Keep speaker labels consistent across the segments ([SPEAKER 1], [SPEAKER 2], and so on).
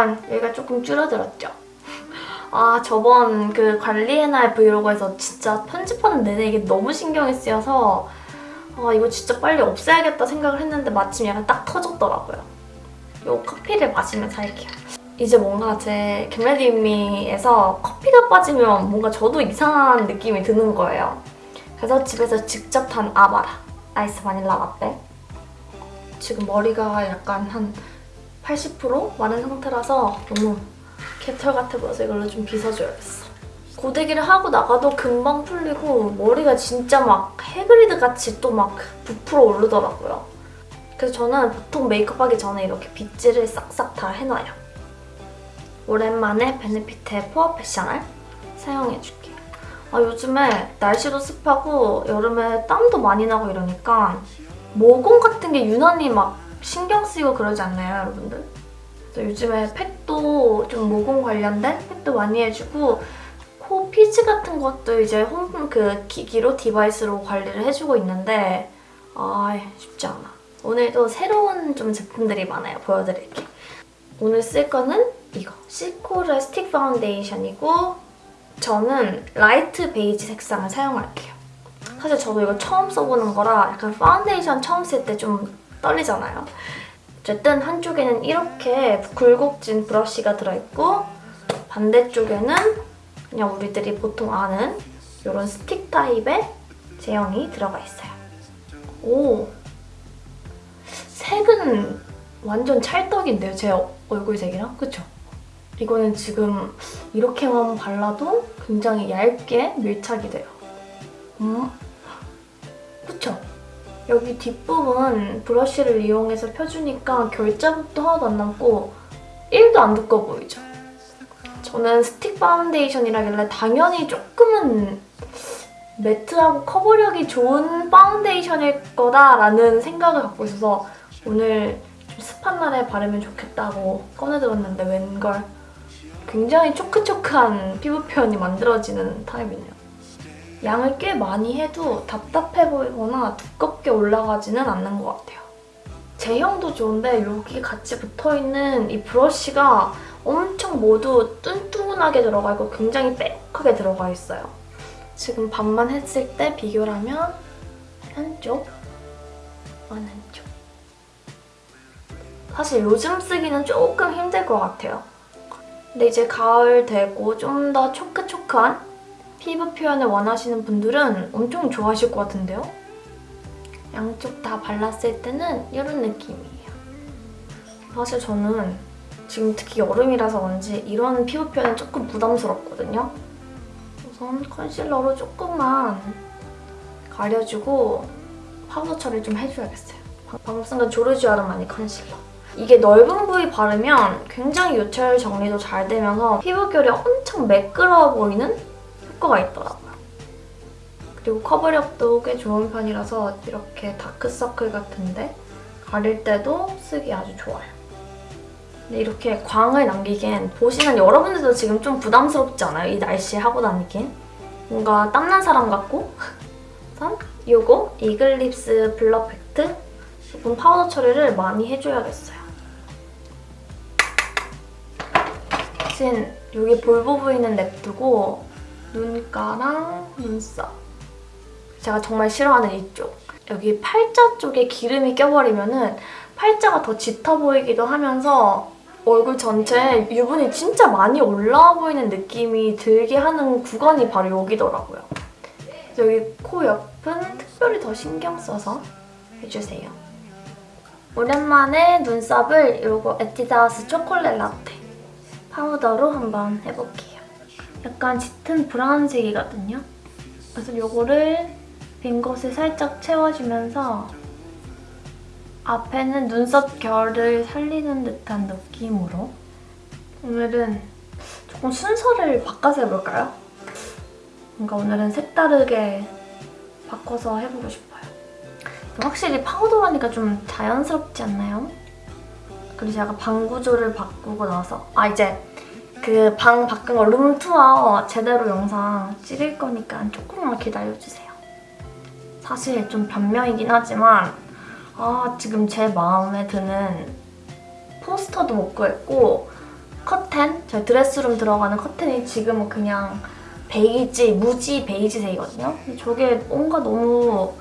[SPEAKER 1] 그간 여기가 조금 줄어들었죠. 아 저번 그 관리의 날 브이로그에서 진짜 편집하는 내내 이게 너무 신경이 쓰여서 아 이거 진짜 빨리 없애야겠다 생각을 했는데 마침 약간 딱 터졌더라고요. 요 커피를 마시면서 할게요. 이제 뭔가 제 겟레디미에서 커피가 빠지면 뭔가 저도 이상한 느낌이 드는 거예요. 그래서 집에서 직접 탄 아바라 아이스 바닐라 라떼 지금 머리가 약간 한 80% 마른 상태라서 너무 개털 같아 보여서 이걸로 좀 빗어줘야겠어. 고데기를 하고 나가도 금방 풀리고 머리가 진짜 막 해그리드 같이 또 막 부풀어 오르더라고요. 그래서 저는 보통 메이크업 하기 전에 이렇게 빗질을 싹싹 다 해놔요. 오랜만에 베네피트의 포어 패션을 사용해줄게요. 아, 요즘에 날씨도 습하고 여름에 땀도 많이 나고 이러니까 모공 같은 게 유난히 막 신경 쓰이고 그러지 않나요, 여러분들? 요즘에 팩도 좀 모공 관련된 팩도 많이 해주고 코 피지 같은 것도 이제 홈 그 기기로 device로 관리를 해주고 있는데 아 쉽지 않아. 오늘도 새로운 좀 제품들이 많아요. 보여드릴게. 오늘 쓸 거는 이거. 시코르 스틱 파운데이션이고 저는 light 베이지 색상을 사용할게요. 사실 저도 이거 처음 써보는 거라 약간 파운데이션 처음 쓸 때 좀 떨리잖아요. 어쨌든 한쪽에는 이렇게 굴곡진 브러쉬가 들어있고 반대쪽에는 그냥 우리들이 보통 아는 이런 스틱 타입의 제형이 들어가 있어요. 오! 색은 완전 찰떡인데요, 제 얼굴 색이랑? 그쵸? 이거는 지금 이렇게만 발라도 굉장히 얇게 밀착이 돼요. 음? 여기 뒷부분 브러쉬를 이용해서 펴주니까 결자국도 하나도 안 남고 1도 안 두꺼워 보이죠? 저는 스틱 파운데이션이라길래 당연히 조금은 matte하고 커버력이 좋은 파운데이션일 거다라는 생각을 갖고 있어서 오늘 좀 습한 날에 바르면 좋겠다고 꺼내들었는데 웬걸 굉장히 초크초크한 피부 표현이 만들어지는 타입이네요. 양을 꽤 많이 해도 답답해 보이거나 두껍게 올라가지는 않는 것 같아요. 제형도 좋은데 여기 같이 붙어있는 이 브러쉬가 엄청 모두 뚱뚱하게 들어가 있고 굉장히 빽하게 들어가 있어요. 지금 반만 했을 때 비교를 하면 한쪽, 완한쪽. 사실 요즘 쓰기는 조금 힘들 것 같아요. 근데 이제 가을 되고 좀 더 초크초크한 피부 표현을 원하시는 분들은 엄청 좋아하실 것 같은데요? 양쪽 다 발랐을 때는 이런 느낌이에요. 사실 저는 지금 특히 여름이라서 그런지 이런 피부 표현은 조금 부담스럽거든요. 우선 컨실러로 조금만 가려주고 파우더 처리 좀 해줘야겠어요. 방금 쓴 건 조르지 아르마니 컨실러. 이게 넓은 부위 바르면 굉장히 요철 정리도 잘 되면서 피부결이 엄청 매끄러워 보이는 효과가 있더라고요. 그리고 커버력도 꽤 좋은 편이라서 이렇게 다크서클 같은데 가릴 때도 쓰기 아주 좋아요. 근데 이렇게 광을 남기기엔 보시는 여러분들도 지금 좀 부담스럽지 않아요? 이 날씨에 하고 다니긴. 뭔가 땀난 사람 같고 우선 이거 이글립스 blur 팩트 조금 파우더 처리를 많이 해줘야겠어요. 대신 여기 볼 부분에는 냅두고 눈가랑 눈썹 제가 정말 싫어하는 이쪽 여기 팔자 쪽에 기름이 껴버리면 은 팔자가 더 짙어 보이기도 하면서 얼굴 전체에 유분이 진짜 많이 올라와 보이는 느낌이 들게 하는 구간이 바로 여기더라고요. 여기 코 옆은 특별히 더 신경 써서 해주세요. 오랜만에 눈썹을 이거 에뛰드하우스 초콜릿 라떼 파우더로 한번 해볼게요. 약간 짙은 브라운색이거든요. 그래서 이거를 빈 곳에 살짝 채워주면서 앞에는 눈썹 결을 살리는 듯한 느낌으로 오늘은 조금 순서를 바꿔서 해볼까요? 뭔가 오늘은 색다르게 바꿔서 해보고 싶어요. 확실히 파우더라니까 좀 자연스럽지 않나요? 그리고 제가 방 구조를 바꾸고 나서 아 이제 그 방 바꾼 거 룸투어 제대로 영상 찍을 거니까 조금만 기다려주세요. 사실 좀 변명이긴 하지만 아 지금 제 마음에 드는 포스터도 못 구했고 커튼, 저희 드레스룸 들어가는 커튼이 지금은 그냥 베이지, 무지 베이지색이거든요. 저게 뭔가 너무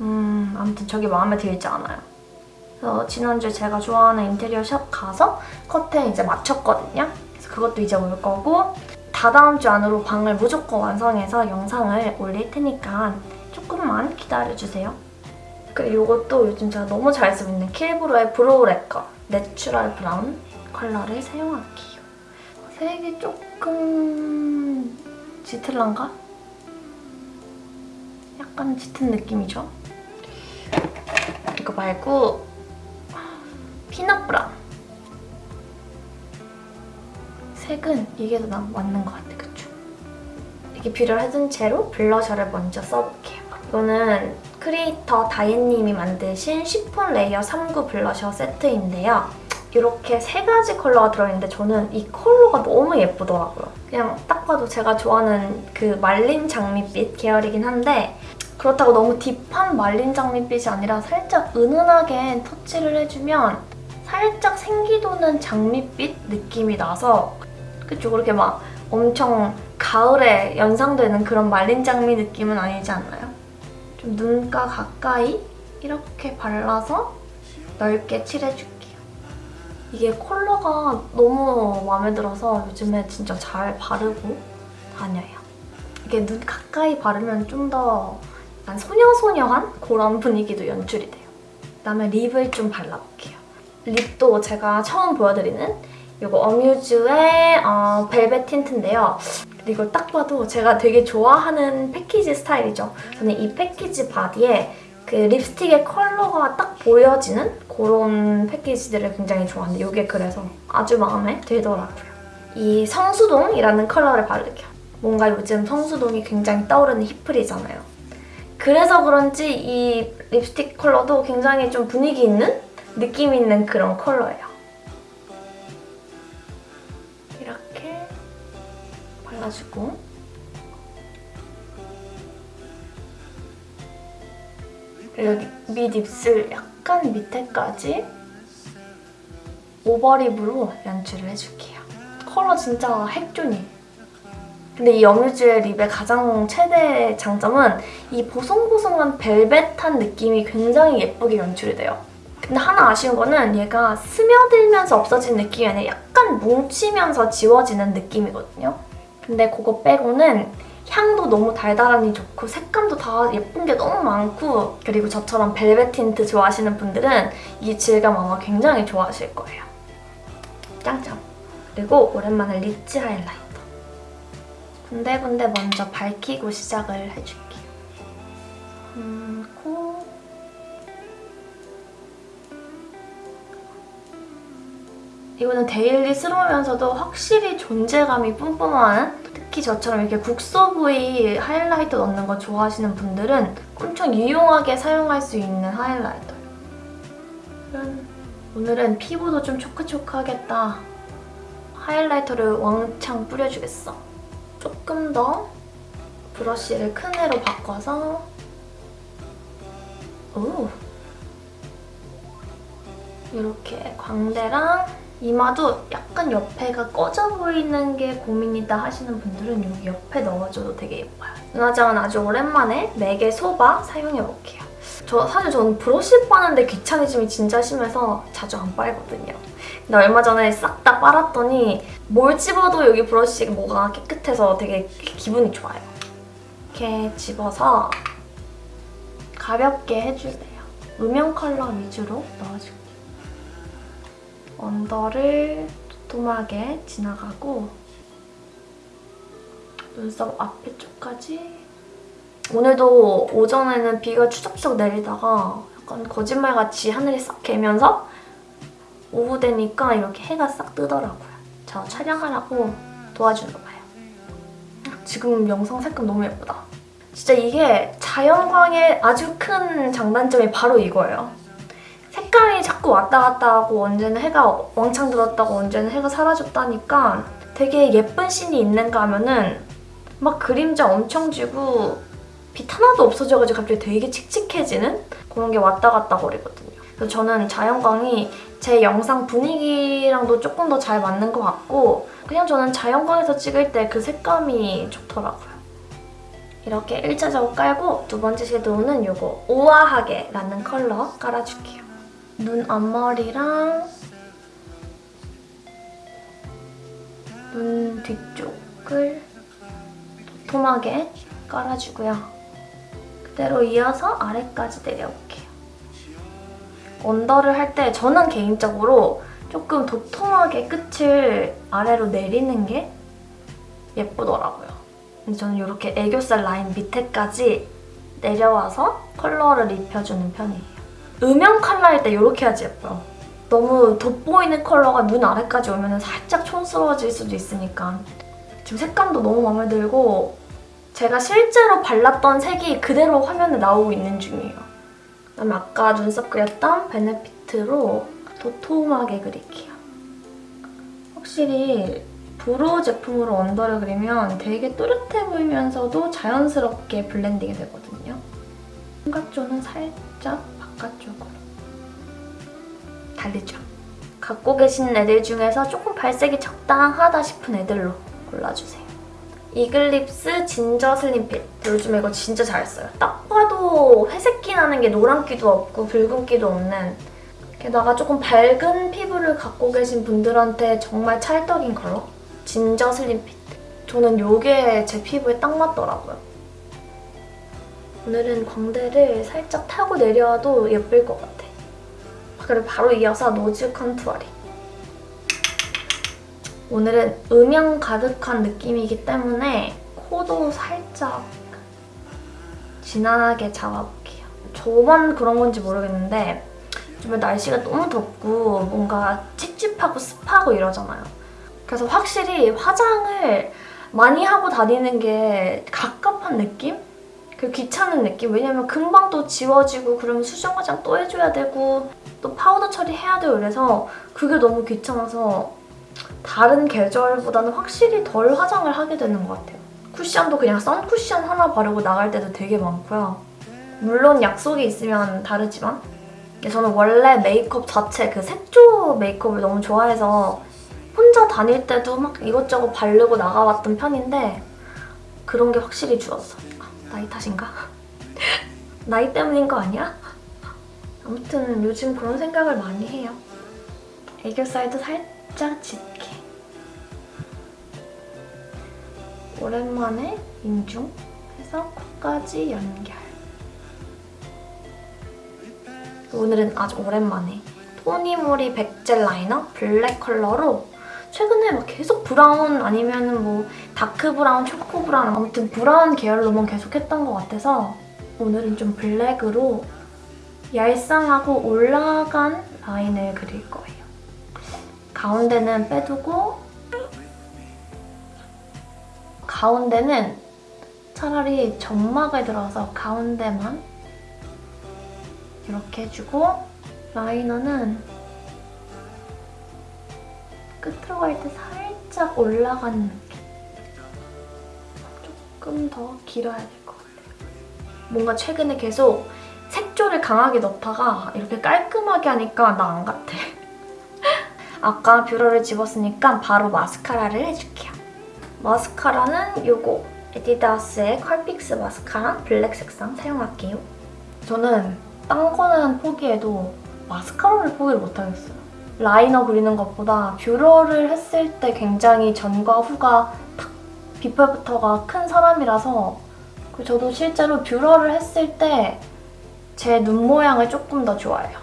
[SPEAKER 1] 음 아무튼 저게 마음에 들지 않아요. 그래서 지난주에 제가 좋아하는 인테리어 샵 가서 커튼 이제 맞췄거든요. 그것도 이제 올 거고 다다음 주 안으로 방을 무조건 완성해서 영상을 올릴 테니까 조금만 기다려주세요. 그리고 이것도 요즘 제가 너무 잘 쓰고 있는 킬브로의 브로우 래커 내추럴 브라운 컬러를 사용할게요. 색이 조금 짙을란가? 약간 짙은 느낌이죠? 이거 말고 피넛 브라운 색은 이게 더 나- 맞는 것 같아, 그쵸? 이렇게 뷰러를 해둔 채로 블러셔를 먼저 써볼게요. 이거는 크리에이터 다이앤님이 만드신 쉬폰 레이어 3구 블러셔 세트인데요. 이렇게 세 가지 컬러가 들어있는데 저는 이 컬러가 너무 예쁘더라고요. 그냥 딱 봐도 제가 좋아하는 그 말린 장미빛 계열이긴 한데 그렇다고 너무 딥한 말린 장미빛이 아니라 살짝 은은하게 터치를 해주면 살짝 생기도는 장미빛 느낌이 나서 그쵸 그렇게 막 엄청 가을에 연상되는 그런 말린 장미 느낌은 아니지 않나요? 좀 눈가 가까이 이렇게 발라서 넓게 칠해줄게요. 이게 컬러가 너무 마음에 들어서 요즘에 진짜 잘 바르고 다녀요. 이게 눈 가까이 바르면 좀 더 약간 소녀소녀한 그런 분위기도 연출이 돼요. 그다음에 립을 좀 발라볼게요. 립도 제가 처음 보여드리는 이거 어뮤즈의 어, 벨벳 틴트인데요. 이걸 딱 봐도 제가 되게 좋아하는 패키지 스타일이죠. 저는 이 패키지 바디에 그 립스틱의 컬러가 딱 보여지는 그런 패키지들을 굉장히 좋아하는데 이게 그래서 아주 마음에 들더라고요. 이 성수동이라는 컬러를 바를게요. 뭔가 요즘 성수동이 굉장히 떠오르는 힙플이잖아요. 그래서 그런지 이 립스틱 컬러도 굉장히 좀 분위기 있는 느낌 있는 그런 컬러예요. 그리고 여기 밑 입술 약간 밑에까지 오버립으로 연출을 해줄게요. 컬러 진짜 핵존이에요. 근데 이 어뮤즈의 립의 가장 최대 장점은 이 보송보송한 벨벳한 느낌이 굉장히 예쁘게 연출이 돼요. 근데 하나 아쉬운 거는 얘가 스며들면서 없어지는 느낌이 아니라 약간 뭉치면서 지워지는 느낌이거든요. 근데 그거 빼고는 향도 너무 달달하니 좋고 색감도 다 예쁜 게 너무 많고 그리고 저처럼 벨벳 틴트 좋아하시는 분들은 이 질감 아마 굉장히 좋아하실 거예요. 짱짱! 그리고 오랜만에 리치 하이라이터. 군데군데 먼저 밝히고 시작을 해줄게요. 음, 코. 이거는 데일리 스러우면서도 확실히 존재감이 뿜뿜하는 특히 저처럼 이렇게 국소 부위 하이라이터 넣는 거 좋아하시는 분들은 엄청 유용하게 사용할 수 있는 하이라이터예요. 오늘은 피부도 좀 촉촉촉촉하겠다. 하이라이터를 왕창 뿌려주겠어. 조금 더 브러쉬를 큰 애로 바꿔서 오 이렇게 광대랑 이마도 약간 옆에가 꺼져 보이는 게 고민이다 하시는 분들은 여기 옆에 넣어줘도 되게 예뻐요. 눈화장은 아주 오랜만에 맥의 소바 사용해볼게요. 저 사실 저는 브러쉬 빠는데 귀차니즘이 진짜 심해서 자주 안 빨거든요. 근데 얼마 전에 싹 다 빨았더니 뭘 집어도 여기 브러쉬 뭐가 깨끗해서 되게 기분이 좋아요. 이렇게 집어서 가볍게 해주세요. 음영 컬러 위주로 넣어줄게요. 언더를 도톰하게 지나가고 눈썹 앞에 쪽까지 오늘도 오전에는 비가 추적추적 내리다가 약간 거짓말같이 하늘이 싹 개면서 오후 되니까 이렇게 해가 싹 뜨더라고요. 저 촬영하라고 도와주는 거예요. 지금 영상 색감 너무 예쁘다. 진짜 이게 자연광의 아주 큰 장단점이 바로 이거예요. 색감이 자꾸 왔다 갔다 하고 언제는 해가 왕창 들었다고 언제는 해가 사라졌다니까 되게 예쁜 씬이 있는가 하면은 막 그림자 엄청 지고 빛 하나도 없어져가지고 갑자기 되게 칙칙해지는 그런 게 왔다 갔다 거리거든요. 그래서 저는 자연광이 제 영상 분위기랑도 조금 더 잘 맞는 것 같고 그냥 저는 자연광에서 찍을 때 그 색감이 좋더라고요. 이렇게 1차적으로 깔고 두 번째 섀도우는 이거 우아하게 라는 컬러 깔아줄게요. 눈 앞머리랑 눈 뒤쪽을 도톰하게 깔아주고요. 그대로 이어서 아래까지 내려올게요. 언더를 할 때 저는 개인적으로 조금 도톰하게 끝을 아래로 내리는 게 예쁘더라고요. 근데 저는 이렇게 애교살 라인 밑에까지 내려와서 컬러를 입혀주는 편이에요. 음영 컬러일 때 이렇게 해야지 예뻐요. 너무 돋보이는 컬러가 눈 아래까지 오면 살짝 촌스러워질 수도 있으니까 지금 색감도 너무 마음에 들고 제가 실제로 발랐던 색이 그대로 화면에 나오고 있는 중이에요. 그다음에 아까 눈썹 그렸던 베네피트로 도톰하게 그릴게요. 확실히 브로우 제품으로 언더를 그리면 되게 또렷해 보이면서도 자연스럽게 블렌딩이 되거든요. 삼각존은 살짝 바깥쪽으로 날리죠. 갖고 계신 애들 중에서 조금 발색이 적당하다 싶은 애들로 골라주세요. 이글립스 진저 슬림핏. 요즘 이거 진짜 잘 써요. 딱 봐도 회색기 나는 게 노란기도 없고 붉은기도 없는 게다가 조금 밝은 피부를 갖고 계신 분들한테 정말 찰떡인 컬러. 진저 슬림핏. 저는 이게 제 피부에 딱 맞더라고요. 오늘은 광대를 살짝 타고 내려와도 예쁠 것 같아. 그리고 바로 이어서 노즈 컨투어링. 오늘은 음영 가득한 느낌이기 때문에 코도 살짝 진하게 잡아볼게요. 저만 그런 건지 모르겠는데 요즘에 날씨가 너무 덥고 뭔가 찝찝하고 습하고 이러잖아요. 그래서 확실히 화장을 많이 하고 다니는 게 갑갑한 느낌? 그 귀찮은 느낌? 왜냐면 금방 또 지워지고 그러면 수정 화장 또 해줘야 되고 또 파우더 처리해야 되고 이래서 그게 너무 귀찮아서 다른 계절보다는 확실히 덜 화장을 하게 되는 것 같아요. 쿠션도 그냥 선쿠션 하나 바르고 나갈 때도 되게 많고요. 물론 약속이 있으면 다르지만 저는 원래 메이크업 자체 그 색조 메이크업을 너무 좋아해서 혼자 다닐 때도 막 이것저것 바르고 나가봤던 편인데 그런 게 확실히 줄었어. 아, 나이 탓인가? 나이 때문인 거 아니야? 아무튼 요즘 그런 생각을 많이 해요. 애교살도 살짝 짙게. 오랜만에 인중 해서 코까지 연결. 오늘은 아주 오랜만에 토니모리 백젤 라이너 블랙 컬러로 최근에 막 계속 브라운 아니면 뭐 다크 브라운, 초코 브라운 아무튼 브라운 계열로만 계속 했던 것 같아서 오늘은 좀 블랙으로 얄쌍하고 올라간 라인을 그릴 거예요. 가운데는 빼두고 가운데는 차라리 점막을 들어서 가운데만 이렇게 해주고 라이너는 끝으로 갈 때 살짝 올라가는 느낌. 조금 더 길어야 될 것 같아요. 뭔가 최근에 계속 색조를 강하게 넣다가 이렇게 깔끔하게 하니까 나 안 같아. 아까 뷰러를 찝었으니까 바로 마스카라를 해줄게요. 마스카라는 이거 에뛰드의 컬픽스 마스카라 블랙 색상 사용할게요. 저는 딴 거는 포기해도 마스카라를 포기를 못하겠어요. 라이너 그리는 것보다 뷰러를 했을 때 굉장히 전과 후가 탁 before after가 큰 사람이라서 저도 실제로 뷰러를 했을 때 제 눈 모양을 조금 더 좋아해요.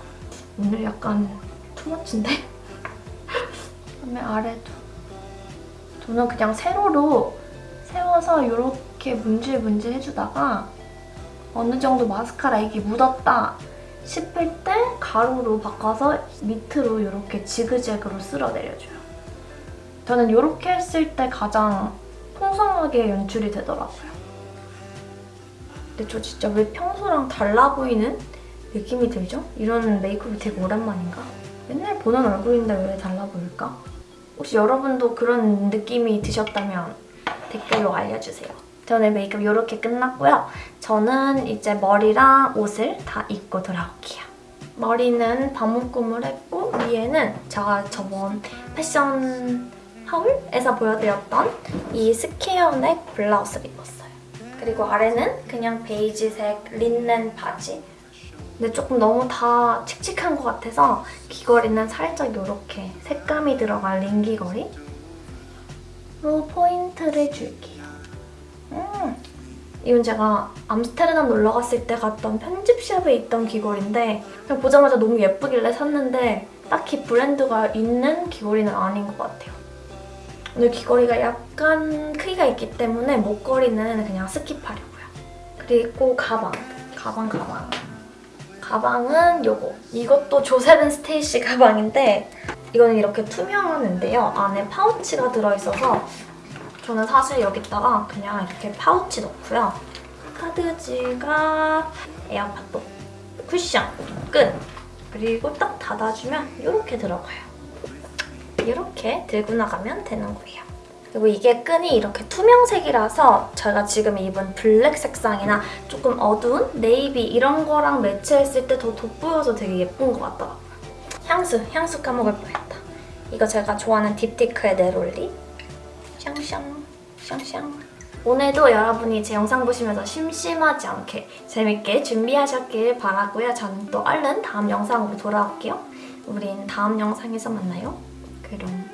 [SPEAKER 1] 오늘 약간 too much인데? 그다음에 아래도 저는 그냥 세로로 세워서 이렇게 문질문질 해주다가 어느 정도 마스카라 이게 묻었다 싶을 때 가루로 바꿔서 밑으로 이렇게 지그재그로 쓸어 내려줘요. 저는 이렇게 했을 때 가장 풍성하게 연출이 되더라고요. 근데 저 진짜 왜 평소랑 달라 보이는 느낌이 들죠? 이런 메이크업이 되게 오랜만인가? 맨날 보는 얼굴인데 왜 달라 보일까? 혹시 여러분도 그런 느낌이 드셨다면 댓글로 알려주세요. 저는 메이크업 이렇게 끝났고요. 저는 이제 머리랑 옷을 다 입고 돌아올게요. 머리는 반묶음을 했고 위에는 제가 저번 패션 haul에서 보여드렸던 이 square neck 블라우스를 입었어요. 그리고 아래는 그냥 베이지색 린넨 바지. 근데 조금 너무 다 칙칙한 것 같아서 귀걸이는 살짝 이렇게 색감이 들어간 링 귀걸이로 포인트를 줄게요. 음, 이건 제가 암스테르담 놀러 갔을 때 갔던 편집샵에 있던 귀걸이인데 그냥 보자마자 너무 예쁘길래 샀는데 딱히 브랜드가 있는 귀걸이는 아닌 것 같아요. 오늘 귀걸이가 약간 크기가 있기 때문에 목걸이는 그냥 skip하려고요. 그리고 가방. 가방, 가방. 가방은 요거. 이것도 조셉앤스테이시 가방인데 이거는 이렇게 투명한데요. 안에 파우치가 들어있어서 저는 사실 여기다가 그냥 이렇게 파우치 넣고요. 카드 지갑, 에어팟도, 쿠션, 끈. 그리고 딱 닫아주면 이렇게 들어가요. 이렇게 들고 나가면 되는 거예요. 그리고 이게 끈이 이렇게 투명색이라서 제가 지금 입은 블랙 색상이나 조금 어두운 네이비 이런 거랑 매치했을 때 더 돋보여서 되게 예쁜 것 같더라고요. 향수, 향수 까먹을 뻔했다. 이거 제가 좋아하는 딥티크의 네롤리. 샹샹, 샹샹. 오늘도 여러분이 제 영상 보시면서 심심하지 않게 재밌게 준비하셨길 바라고요. 저는 또 얼른 다음 영상으로 돌아올게요. 우린 다음 영상에서 만나요. 그럼